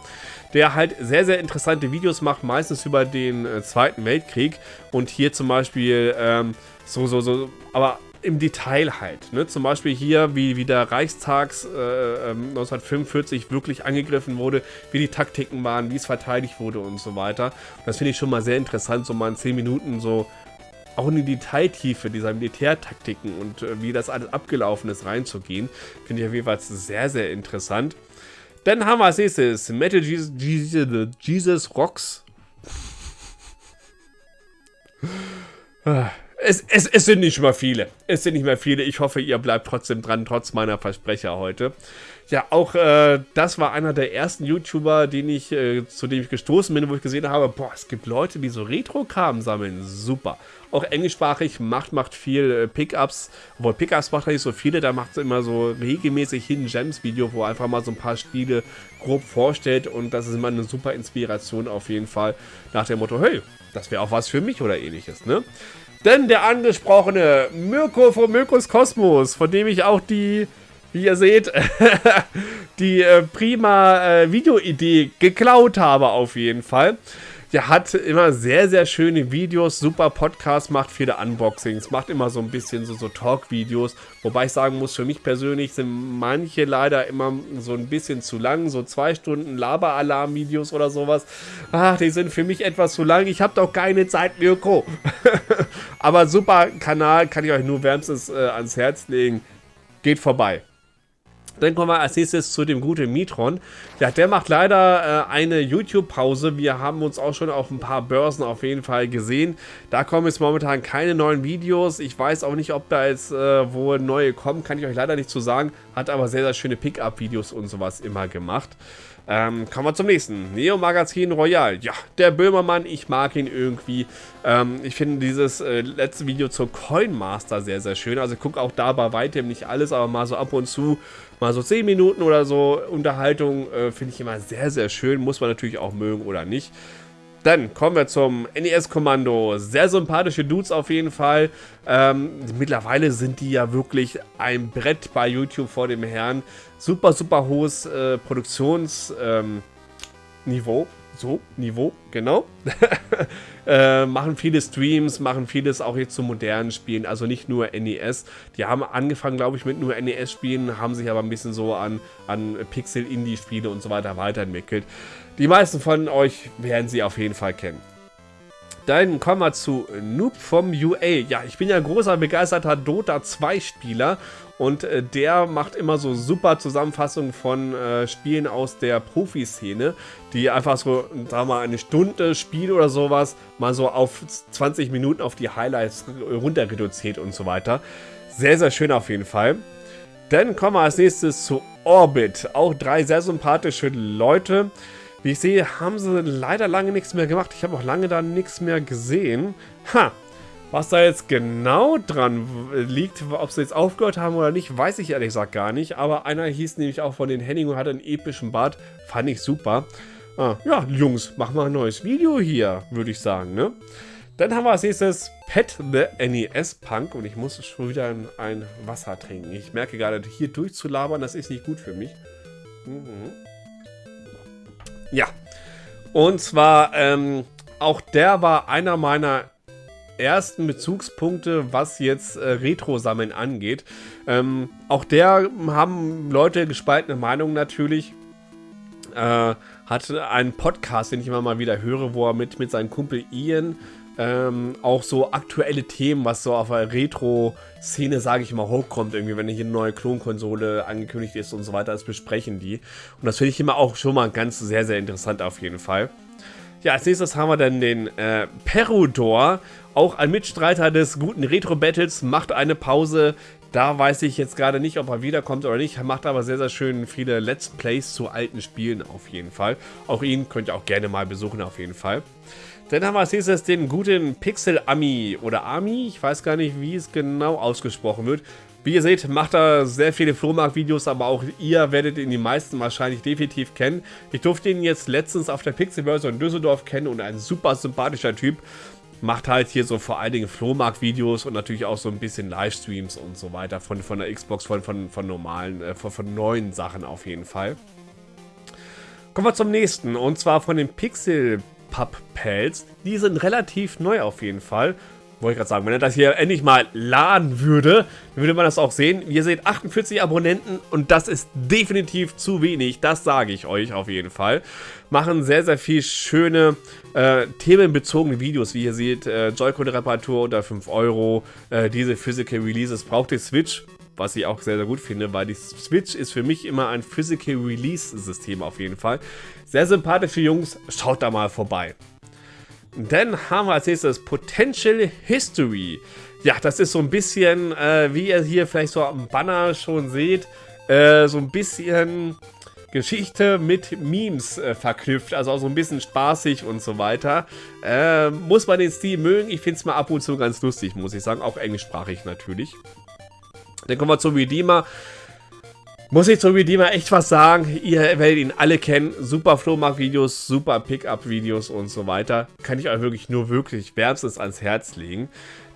Speaker 1: der halt sehr, sehr interessante Videos macht, meistens über den äh, Zweiten Weltkrieg und hier zum Beispiel ähm, so, so, so, aber im Detail halt. Ne? Zum Beispiel hier, wie, wie der Reichstags äh, 1945 ähm, wirklich angegriffen wurde, wie die Taktiken waren, wie es verteidigt wurde und so weiter. das finde ich schon mal sehr interessant, so mal in 10 Minuten so auch in die Detailtiefe dieser Militärtaktiken und äh, wie das alles abgelaufen ist, reinzugehen. Finde ich auf jeden Fall sehr, sehr interessant. Dann haben wir als nächstes Metal Jesus, Jesus, Jesus Rocks. <laughs> Es, es, es sind nicht mehr viele. Es sind nicht mehr viele. Ich hoffe, ihr bleibt trotzdem dran, trotz meiner Versprecher heute. Ja, auch äh, das war einer der ersten YouTuber, den ich, äh, zu dem ich gestoßen bin, wo ich gesehen habe, boah, es gibt Leute, die so Retro-Kram sammeln. Super. Auch englischsprachig, macht, macht viel äh, Pickups. Obwohl Pickups macht er nicht so viele, da macht es immer so regelmäßig Hidden Gems Video, wo er einfach mal so ein paar Spiele grob vorstellt und das ist immer eine super Inspiration auf jeden Fall. Nach dem Motto, hey, das wäre auch was für mich oder ähnliches, ne? Denn der angesprochene Mirko von Mirkos Kosmos, von dem ich auch die, wie ihr seht, <laughs> die äh, prima äh, Videoidee geklaut habe auf jeden Fall. Der hat immer sehr, sehr schöne Videos, super Podcast, macht viele Unboxings, macht immer so ein bisschen so, so Talk-Videos. Wobei ich sagen muss, für mich persönlich sind manche leider immer so ein bisschen zu lang. So zwei Stunden Laber-Alarm-Videos oder sowas. Ach, die sind für mich etwas zu lang. Ich habe doch keine Zeit, Mirko. <laughs> Aber super Kanal, kann ich euch nur wärmstens äh, ans Herz legen. Geht vorbei. Dann kommen wir als nächstes zu dem guten Mitron. Ja, der macht leider äh, eine YouTube-Pause. Wir haben uns auch schon auf ein paar Börsen auf jeden Fall gesehen. Da kommen jetzt momentan keine neuen Videos. Ich weiß auch nicht, ob da jetzt äh, wo neue kommen. Kann ich euch leider nicht zu sagen. Hat aber sehr, sehr schöne Pickup-Videos und sowas immer gemacht. Ähm, kommen wir zum nächsten. Neo Magazin Royal. Ja, der Böhmermann, ich mag ihn irgendwie. Ähm, ich finde dieses äh, letzte Video zur Coin Master sehr, sehr schön. Also ich gucke auch da bei weitem nicht alles, aber mal so ab und zu, mal so 10 Minuten oder so Unterhaltung äh, finde ich immer sehr, sehr schön. Muss man natürlich auch mögen oder nicht. Dann kommen wir zum NES-Kommando. Sehr sympathische Dudes auf jeden Fall. Ähm, mittlerweile sind die ja wirklich ein Brett bei YouTube vor dem Herrn. Super, super hohes äh, Produktionsniveau. Ähm, so, Niveau, genau. <laughs> äh, machen viele Streams, machen vieles auch jetzt zu modernen Spielen, also nicht nur NES. Die haben angefangen, glaube ich, mit nur NES-Spielen, haben sich aber ein bisschen so an, an Pixel-Indie-Spiele und so weiter weiterentwickelt. Die meisten von euch werden sie auf jeden Fall kennen. Dann kommen wir zu Noob vom UA. Ja, ich bin ja großer, begeisterter Dota 2 Spieler und äh, der macht immer so super Zusammenfassungen von äh, Spielen aus der Profiszene, die einfach so, sagen wir mal, eine Stunde Spiel oder sowas mal so auf 20 Minuten auf die Highlights runter reduziert und so weiter. Sehr, sehr schön auf jeden Fall. Dann kommen wir als nächstes zu Orbit. Auch drei sehr sympathische Leute. Wie ich sehe, haben sie leider lange nichts mehr gemacht. Ich habe auch lange da nichts mehr gesehen. Ha! Was da jetzt genau dran liegt, ob sie jetzt aufgehört haben oder nicht, weiß ich ehrlich gesagt gar nicht. Aber einer hieß nämlich auch von den Henning und hatte einen epischen Bart. Fand ich super. Ah, ja, Jungs, machen wir ein neues Video hier, würde ich sagen, ne? Dann haben wir als nächstes Pet the NES Punk und ich muss schon wieder ein Wasser trinken. Ich merke gerade, hier durchzulabern, das ist nicht gut für mich. Mhm. Ja. Und zwar, ähm, auch der war einer meiner ersten Bezugspunkte, was jetzt äh, Retro-Sammeln angeht. Ähm, auch der haben Leute gespaltene Meinungen natürlich. Äh, hat einen Podcast, den ich immer mal wieder höre, wo er mit, mit seinem Kumpel Ian ähm, auch so aktuelle Themen, was so auf der Retro-Szene, sage ich mal, hochkommt, irgendwie, wenn hier eine neue Klonkonsole angekündigt ist und so weiter, das besprechen die. Und das finde ich immer auch schon mal ganz sehr, sehr interessant auf jeden Fall. Ja, als nächstes haben wir dann den äh, Perudor, auch ein Mitstreiter des guten Retro-Battles, macht eine Pause. Da weiß ich jetzt gerade nicht, ob er wiederkommt oder nicht. Er macht aber sehr, sehr schön viele Let's Plays zu alten Spielen auf jeden Fall. Auch ihn könnt ihr auch gerne mal besuchen auf jeden Fall. Dann haben wir als nächstes den guten Pixel Ami oder Ami. Ich weiß gar nicht, wie es genau ausgesprochen wird. Wie ihr seht, macht er sehr viele Flohmarkt-Videos, aber auch ihr werdet ihn die meisten wahrscheinlich definitiv kennen. Ich durfte ihn jetzt letztens auf der Pixelbörse in Düsseldorf kennen und ein super sympathischer Typ. Macht halt hier so vor allen Dingen Flohmarkt-Videos und natürlich auch so ein bisschen Livestreams und so weiter von, von der Xbox, von, von, von normalen, äh, von, von neuen Sachen auf jeden Fall. Kommen wir zum nächsten und zwar von den Pixel Pub Pals. Die sind relativ neu auf jeden Fall wollte ich gerade sagen, wenn er das hier endlich mal laden würde, würde man das auch sehen. Ihr seht 48 Abonnenten und das ist definitiv zu wenig, das sage ich euch auf jeden Fall. Machen sehr, sehr viel schöne äh, themenbezogene Videos, wie ihr seht, äh, Joy-Con-Reparatur unter 5 Euro, äh, diese Physical Releases braucht die Switch, was ich auch sehr, sehr gut finde, weil die Switch ist für mich immer ein Physical Release-System auf jeden Fall. Sehr sympathische Jungs, schaut da mal vorbei. Dann haben wir als nächstes Potential History. Ja, das ist so ein bisschen, äh, wie ihr hier vielleicht so am Banner schon seht, äh, so ein bisschen Geschichte mit Memes äh, verknüpft, also auch so ein bisschen spaßig und so weiter. Äh, muss man den Stil mögen, ich finde es mal ab und zu ganz lustig, muss ich sagen, auch englischsprachig natürlich. Dann kommen wir zum Redeemer. Muss ich zu Redeemer echt was sagen? Ihr werdet ihn alle kennen. Super Flohmarkt-Videos, super Pickup-Videos und so weiter. Kann ich euch wirklich nur wirklich wärmstens ans Herz legen.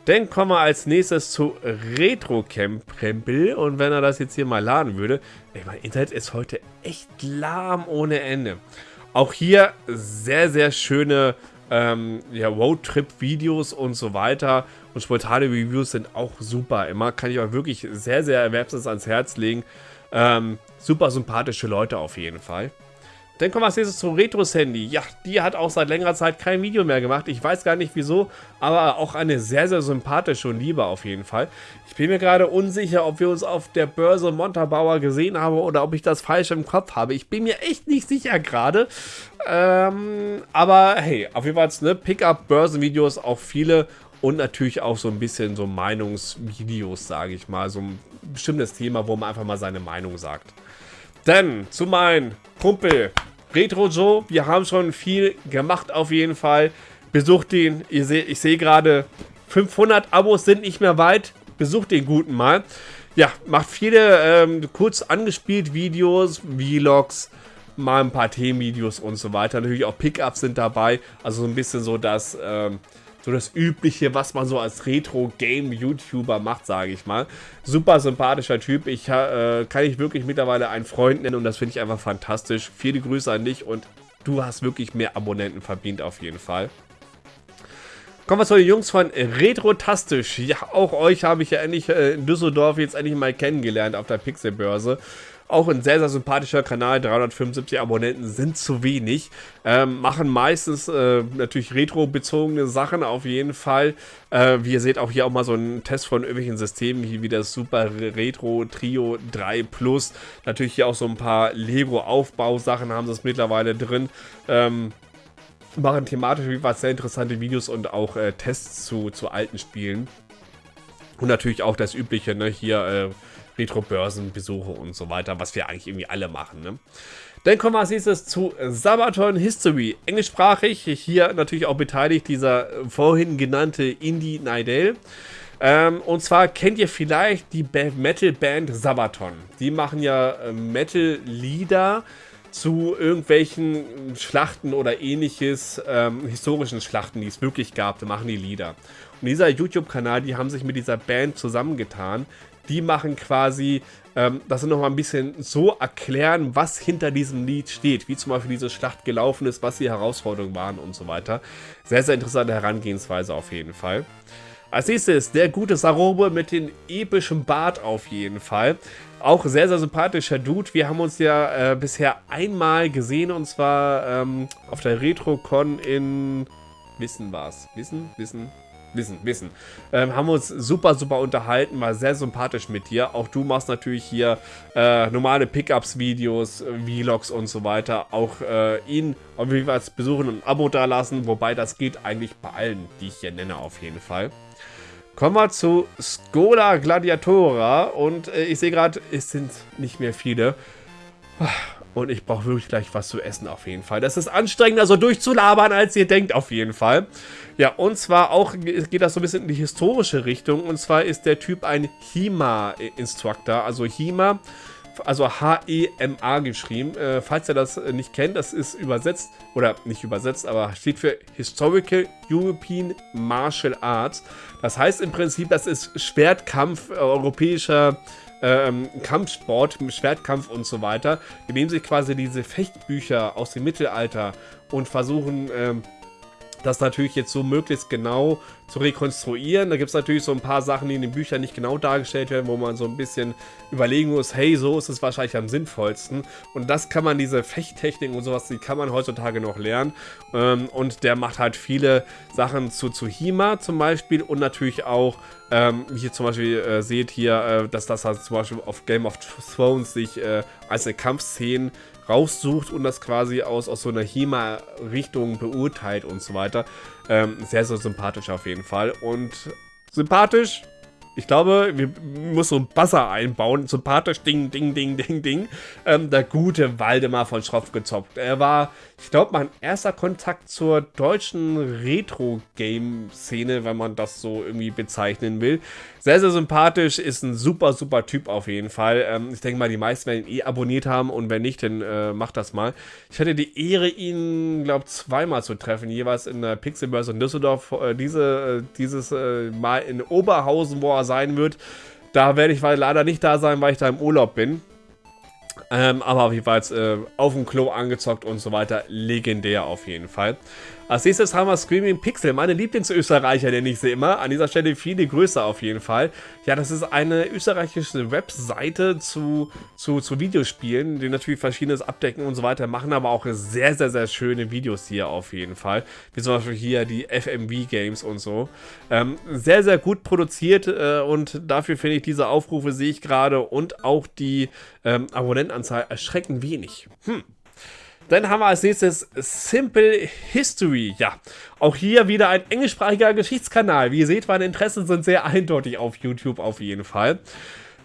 Speaker 1: Dann kommen wir als nächstes zu Retro Camp Krempel. Und wenn er das jetzt hier mal laden würde, ey, mein Internet ist heute echt lahm ohne Ende. Auch hier sehr, sehr schöne ähm, ja, Roadtrip-Videos und so weiter und spontane Reviews sind auch super immer. Kann ich euch wirklich sehr, sehr erwerbstes ans Herz legen. Ähm, super sympathische Leute auf jeden Fall. Dann kommen wir als nächstes zu Retros Handy. Ja, die hat auch seit längerer Zeit kein Video mehr gemacht. Ich weiß gar nicht wieso, aber auch eine sehr, sehr sympathische und liebe auf jeden Fall. Ich bin mir gerade unsicher, ob wir uns auf der Börse Montabauer gesehen haben oder ob ich das falsch im Kopf habe. Ich bin mir echt nicht sicher gerade. Ähm, aber hey, auf jeden Fall ne, Pickup-Börsenvideos auch viele und natürlich auch so ein bisschen so Meinungsvideos, sage ich mal. So ein bestimmtes Thema, wo man einfach mal seine Meinung sagt. Dann zu meinem Kumpel Retro Joe. Wir haben schon viel gemacht auf jeden Fall. Besucht ihn. Ich sehe seh gerade 500 Abos sind nicht mehr weit. Besucht den guten mal. Ja, macht viele ähm, kurz angespielt Videos, Vlogs, mal ein paar Themenvideos und so weiter. Natürlich auch Pickups sind dabei. Also so ein bisschen so das... Ähm, so das Übliche, was man so als Retro-Game-YouTuber macht, sage ich mal. Super sympathischer Typ. Ich äh, kann ich wirklich mittlerweile einen Freund nennen und das finde ich einfach fantastisch. Viele Grüße an dich und du hast wirklich mehr Abonnenten verdient auf jeden Fall. Kommen wir zu den Jungs von Retrotastisch. Ja, auch euch habe ich ja endlich äh, in Düsseldorf jetzt endlich mal kennengelernt auf der Pixelbörse. Auch ein sehr, sehr sympathischer Kanal. 375 Abonnenten sind zu wenig. Ähm, machen meistens äh, natürlich retro-bezogene Sachen auf jeden Fall. Äh, wie ihr seht, auch hier auch mal so ein Test von irgendwelchen Systemen, hier wie das Super Retro Trio 3 Plus. Natürlich hier auch so ein paar Lego-Aufbausachen haben sie es mittlerweile drin. Ähm, machen thematisch wie was sehr interessante Videos und auch äh, Tests zu, zu alten Spielen. Und natürlich auch das übliche, ne, hier äh, Retro-Börsenbesuche und so weiter, was wir eigentlich irgendwie alle machen. Ne? Dann kommen wir als nächstes zu Sabaton History. Englischsprachig, hier natürlich auch beteiligt dieser vorhin genannte Indie Nidale. Ähm, und zwar kennt ihr vielleicht die Metal-Band Sabaton. Die machen ja äh, Metal-Lieder zu irgendwelchen Schlachten oder ähnliches, ähm, historischen Schlachten, die es wirklich gab, da machen die Lieder. Und dieser YouTube-Kanal, die haben sich mit dieser Band zusammengetan, die machen quasi, ähm, dass sie nochmal ein bisschen so erklären, was hinter diesem Lied steht, wie zum Beispiel diese Schlacht gelaufen ist, was die Herausforderungen waren und so weiter. Sehr, sehr interessante Herangehensweise auf jeden Fall. Als nächstes der gute Sarobe mit dem epischen Bart auf jeden Fall. Auch sehr, sehr sympathischer Dude. Wir haben uns ja äh, bisher einmal gesehen und zwar ähm, auf der RetroCon in... Wissen war's. Wissen? Wissen? Wissen, Wissen. Ähm, haben uns super, super unterhalten, war sehr sympathisch mit dir. Auch du machst natürlich hier äh, normale Pickups-Videos, Vlogs und so weiter. Auch äh, ihn auf jeden Fall besuchen und ein Abo da lassen, wobei das geht eigentlich bei allen, die ich hier nenne, auf jeden Fall. Kommen wir zu Skola Gladiatora und äh, ich sehe gerade, es sind nicht mehr viele. Und ich brauche wirklich gleich was zu essen auf jeden Fall. Das ist anstrengender so durchzulabern, als ihr denkt auf jeden Fall. Ja, und zwar auch geht das so ein bisschen in die historische Richtung. Und zwar ist der Typ ein HEMA-Instructor. Also HEMA, also H-E-M-A geschrieben. Äh, falls ihr das nicht kennt, das ist übersetzt, oder nicht übersetzt, aber steht für Historical European Martial Arts. Das heißt im Prinzip, das ist Schwertkampf europäischer ähm, Kampfsport, Schwertkampf und so weiter. Die nehmen sich quasi diese Fechtbücher aus dem Mittelalter und versuchen ähm, das natürlich jetzt so möglichst genau zu rekonstruieren. Da gibt es natürlich so ein paar Sachen, die in den Büchern nicht genau dargestellt werden, wo man so ein bisschen überlegen muss, hey, so ist es wahrscheinlich am sinnvollsten. Und das kann man, diese Fechttechnik und sowas, die kann man heutzutage noch lernen. Ähm, und der macht halt viele Sachen zu, zu Hima zum Beispiel und natürlich auch, ähm, wie ihr zum Beispiel äh, seht hier, äh, dass das halt zum Beispiel auf Game of Thrones sich äh, einzelne Kampfszenen raussucht und das quasi aus, aus so einer HEMA-Richtung beurteilt und so weiter. Ähm, sehr, sehr sympathisch auf jeden Fall. Und sympathisch, ich glaube, wir müssen so ein Buzzer einbauen. Sympathisch, ding, ding, ding, ding, ding. Ähm, der gute Waldemar von Schropf gezockt. Er war, ich glaube, mein erster Kontakt zur deutschen Retro-Game-Szene, wenn man das so irgendwie bezeichnen will. Sehr, sehr sympathisch, ist ein super, super Typ auf jeden Fall. Ähm, ich denke mal, die meisten werden ihn eh abonniert haben und wenn nicht, dann äh, macht das mal. Ich hatte die Ehre, ihn, glaube zweimal zu treffen, jeweils in der Pixelbörse in Düsseldorf. Äh, diese, äh, dieses äh, Mal in Oberhausen, wo er sein wird. Da werde ich leider nicht da sein, weil ich da im Urlaub bin. Ähm, aber auf jeden Fall äh, auf dem Klo angezockt und so weiter. Legendär auf jeden Fall. Als nächstes haben wir Screaming Pixel, meine Lieblingsösterreicher, nenne ich sie immer. An dieser Stelle viele Grüße auf jeden Fall. Ja, das ist eine österreichische Webseite zu, zu, zu Videospielen, die natürlich verschiedenes abdecken und so weiter, machen aber auch sehr, sehr, sehr schöne Videos hier auf jeden Fall. Wie zum Beispiel hier die FMV Games und so. Ähm, sehr, sehr gut produziert äh, und dafür finde ich diese Aufrufe, sehe ich gerade, und auch die ähm, Abonnentenanzahl erschreckend wenig. Hm. Dann haben wir als nächstes Simple History. Ja, auch hier wieder ein englischsprachiger Geschichtskanal. Wie ihr seht, meine Interessen sind sehr eindeutig auf YouTube auf jeden Fall.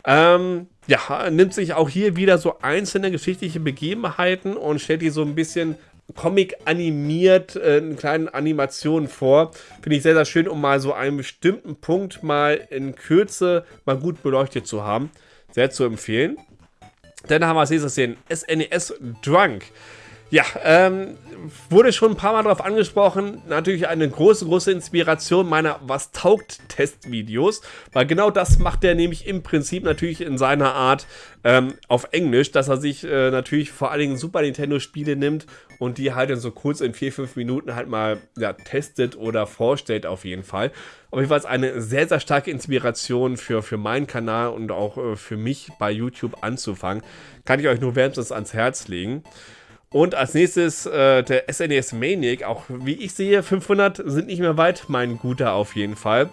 Speaker 1: Ähm, ja, nimmt sich auch hier wieder so einzelne geschichtliche Begebenheiten und stellt die so ein bisschen Comic animiert, äh, in kleinen Animationen vor. Finde ich sehr, sehr schön, um mal so einen bestimmten Punkt mal in Kürze mal gut beleuchtet zu haben. Sehr zu empfehlen. Dann haben wir als nächstes den SNES Drunk. Ja, ähm, wurde schon ein paar Mal darauf angesprochen. Natürlich eine große, große Inspiration meiner Was taugt Testvideos. Weil genau das macht er nämlich im Prinzip natürlich in seiner Art ähm, auf Englisch, dass er sich äh, natürlich vor allen Dingen Super Nintendo Spiele nimmt und die halt in so kurz in 4-5 Minuten halt mal ja, testet oder vorstellt auf jeden Fall. Auf jeden Fall eine sehr, sehr starke Inspiration für, für meinen Kanal und auch äh, für mich bei YouTube anzufangen. Kann ich euch nur wärmstens ans Herz legen. Und als nächstes äh, der SNES e Maniac, auch wie ich sehe, 500 sind nicht mehr weit, mein Guter auf jeden Fall.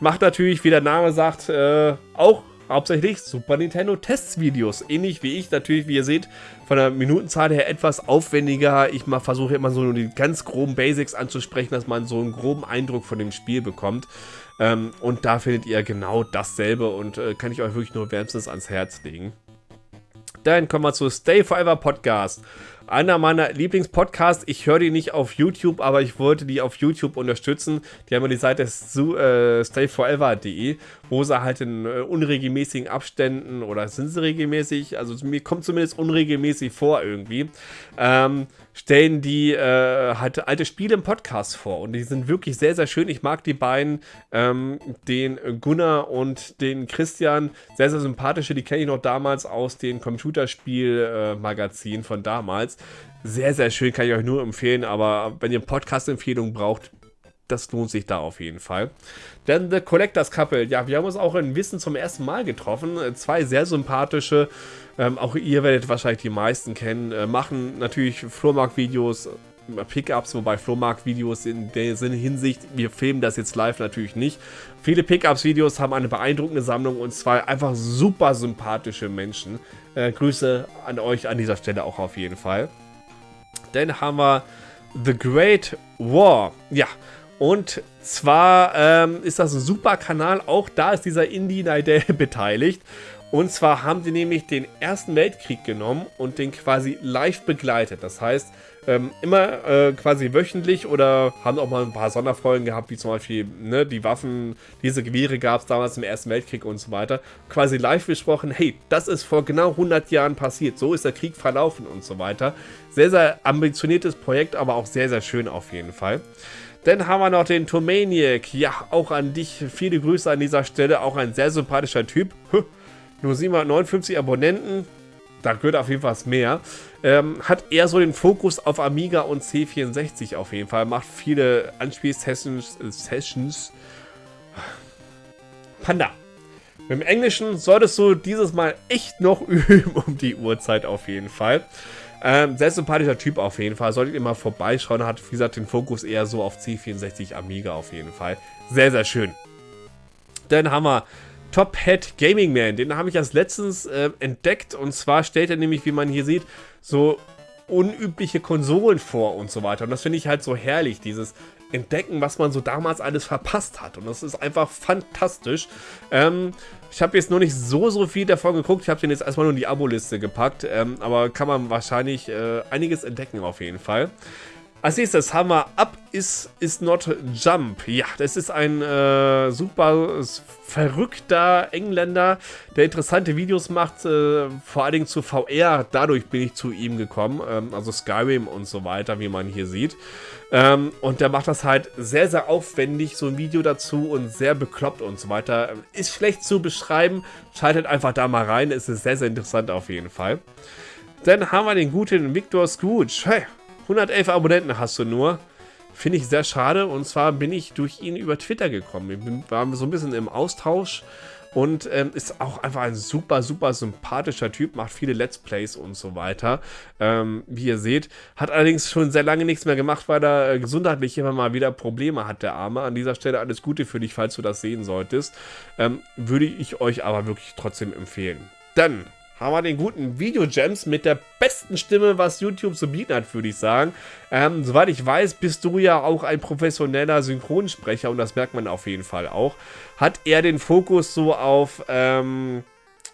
Speaker 1: Macht natürlich, wie der Name sagt, äh, auch hauptsächlich Super Nintendo Testvideos. Ähnlich wie ich, natürlich, wie ihr seht, von der Minutenzahl her etwas aufwendiger. Ich versuche immer so nur die ganz groben Basics anzusprechen, dass man so einen groben Eindruck von dem Spiel bekommt. Ähm, und da findet ihr genau dasselbe und äh, kann ich euch wirklich nur wärmstens ans Herz legen. Dann kommen wir zu Stay Forever Podcast einer meiner Lieblingspodcasts. Ich höre die nicht auf YouTube, aber ich wollte die auf YouTube unterstützen. Die haben ja die Seite äh, stayforever.de, wo sie halt in äh, unregelmäßigen Abständen oder sind sie regelmäßig, also mir kommt zumindest unregelmäßig vor irgendwie, ähm, stellen die äh, halt alte Spiele im Podcast vor und die sind wirklich sehr, sehr schön. Ich mag die beiden, ähm, den Gunnar und den Christian, sehr, sehr sympathische. Die kenne ich noch damals aus den Computerspiel-Magazinen von damals. Sehr, sehr schön, kann ich euch nur empfehlen, aber wenn ihr Podcast-Empfehlungen braucht, das lohnt sich da auf jeden Fall. Dann The Collectors Couple. Ja, wir haben uns auch in Wissen zum ersten Mal getroffen. Zwei sehr sympathische, ähm, auch ihr werdet wahrscheinlich die meisten kennen, äh, machen natürlich Flohmarkt-Videos, äh, Pickups, wobei Flohmarkt-Videos in der Hinsicht, wir filmen das jetzt live natürlich nicht. Viele Pickups-Videos haben eine beeindruckende Sammlung und zwei einfach super sympathische Menschen. Äh, Grüße an euch an dieser Stelle auch auf jeden Fall. Dann haben wir The Great War. Ja, und zwar ähm, ist das ein super Kanal, auch da ist dieser Indie Nidell <laughs> beteiligt. Und zwar haben die nämlich den Ersten Weltkrieg genommen und den quasi live begleitet. Das heißt, ähm, immer äh, quasi wöchentlich oder haben auch mal ein paar Sonderfolgen gehabt, wie zum Beispiel ne, die Waffen, diese Gewehre gab es damals im Ersten Weltkrieg und so weiter. Quasi live besprochen, hey, das ist vor genau 100 Jahren passiert, so ist der Krieg verlaufen und so weiter. Sehr, sehr ambitioniertes Projekt, aber auch sehr, sehr schön auf jeden Fall. Dann haben wir noch den Tomaniac. Ja, auch an dich viele Grüße an dieser Stelle. Auch ein sehr sympathischer Typ. Nur 759 Abonnenten. Da gehört auf jeden Fall was mehr. Ähm, hat eher so den Fokus auf Amiga und C64 auf jeden Fall. Macht viele Anspielsessions. Äh, Sessions. Panda. Dem Englischen solltest du dieses Mal echt noch <laughs> üben um die Uhrzeit auf jeden Fall. Ähm, sehr sympathischer Typ auf jeden Fall. Solltet ihr mal vorbeischauen. Hat, wie gesagt, den Fokus eher so auf C64 Amiga auf jeden Fall. Sehr, sehr schön. Dann haben wir Top Hat Gaming Man. Den habe ich erst letztens äh, entdeckt. Und zwar stellt er nämlich, wie man hier sieht, so unübliche Konsolen vor und so weiter. Und das finde ich halt so herrlich, dieses entdecken, was man so damals alles verpasst hat. Und das ist einfach fantastisch. Ähm, ich habe jetzt noch nicht so, so viel davon geguckt. Ich habe den jetzt erstmal nur in die Abo-Liste gepackt. Ähm, aber kann man wahrscheinlich äh, einiges entdecken auf jeden Fall. Als nächstes haben wir Up is, is Not Jump. Ja, das ist ein äh, super verrückter Engländer, der interessante Videos macht, äh, vor allen Dingen zu VR. Dadurch bin ich zu ihm gekommen, ähm, also Skyrim und so weiter, wie man hier sieht. Ähm, und der macht das halt sehr, sehr aufwendig, so ein Video dazu und sehr bekloppt und so weiter. Ist schlecht zu beschreiben, schaltet einfach da mal rein, es ist sehr, sehr interessant auf jeden Fall. Dann haben wir den guten Victor Scrooge. Hey, 111 Abonnenten hast du nur. Finde ich sehr schade. Und zwar bin ich durch ihn über Twitter gekommen. Wir waren so ein bisschen im Austausch. Und ähm, ist auch einfach ein super, super sympathischer Typ, macht viele Let's Plays und so weiter. Ähm, wie ihr seht, hat allerdings schon sehr lange nichts mehr gemacht, weil er äh, gesundheitlich immer mal wieder Probleme hat, der Arme. An dieser Stelle alles Gute für dich, falls du das sehen solltest. Ähm, würde ich euch aber wirklich trotzdem empfehlen. Dann haben wir den guten Video-Gems mit der besten Stimme, was YouTube zu bieten hat, würde ich sagen. Ähm, soweit ich weiß, bist du ja auch ein professioneller Synchronsprecher und das merkt man auf jeden Fall auch. Hat er den Fokus so auf ähm,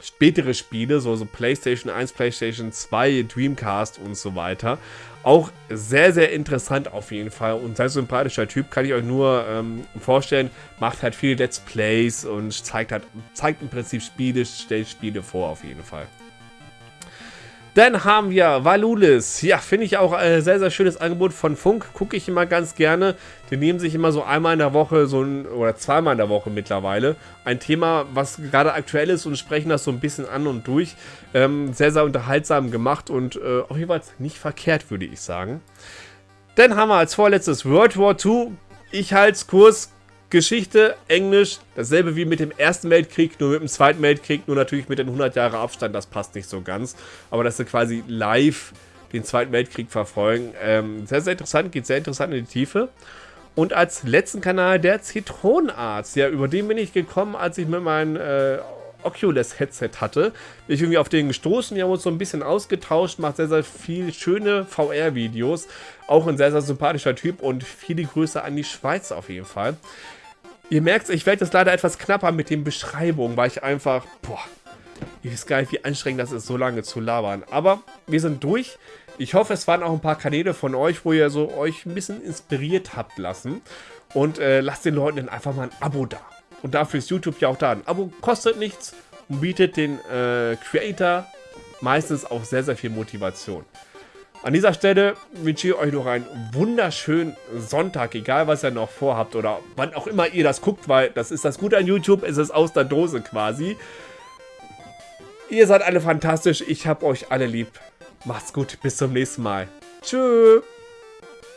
Speaker 1: spätere Spiele, so, so PlayStation 1, PlayStation 2, Dreamcast und so weiter. Auch sehr, sehr interessant auf jeden Fall und sehr sympathischer Typ, kann ich euch nur ähm, vorstellen. Macht halt viele Let's Plays und zeigt, halt, zeigt im Prinzip Spiele, stellt Spiele vor auf jeden Fall. Dann haben wir Valulis. Ja, finde ich auch ein sehr, sehr schönes Angebot von Funk. Gucke ich immer ganz gerne. Die nehmen sich immer so einmal in der Woche, so ein, oder zweimal in der Woche mittlerweile, ein Thema, was gerade aktuell ist und sprechen das so ein bisschen an und durch. Ähm, sehr, sehr unterhaltsam gemacht und äh, auf jeden Fall nicht verkehrt, würde ich sagen. Dann haben wir als vorletztes World War II. Ich halte es kurz, Geschichte, Englisch, dasselbe wie mit dem Ersten Weltkrieg, nur mit dem Zweiten Weltkrieg, nur natürlich mit den 100 Jahre Abstand, das passt nicht so ganz. Aber dass sie quasi live den Zweiten Weltkrieg verfolgen, ähm, sehr, sehr interessant, geht sehr interessant in die Tiefe. Und als letzten Kanal der Zitronenarzt, ja, über den bin ich gekommen, als ich mit meinem äh, Oculus-Headset hatte. Bin ich irgendwie auf den gestoßen, wir haben uns so ein bisschen ausgetauscht, macht sehr, sehr viel schöne VR-Videos. Auch ein sehr, sehr sympathischer Typ und viele Grüße an die Schweiz auf jeden Fall. Ihr merkt, ich werde jetzt leider etwas knapper mit den Beschreibungen, weil ich einfach, boah, ihr wisst gar nicht, wie anstrengend das ist, so lange zu labern. Aber wir sind durch. Ich hoffe, es waren auch ein paar Kanäle von euch, wo ihr so euch ein bisschen inspiriert habt lassen. Und äh, lasst den Leuten dann einfach mal ein Abo da. Und dafür ist YouTube ja auch da. Ein Abo kostet nichts und bietet den äh, Creator meistens auch sehr, sehr viel Motivation. An dieser Stelle wünsche ich euch noch einen wunderschönen Sonntag, egal was ihr noch vorhabt oder wann auch immer ihr das guckt, weil das ist das Gute an YouTube, es ist aus der Dose quasi. Ihr seid alle fantastisch, ich hab euch alle lieb. Macht's gut, bis zum nächsten Mal. Tschüss.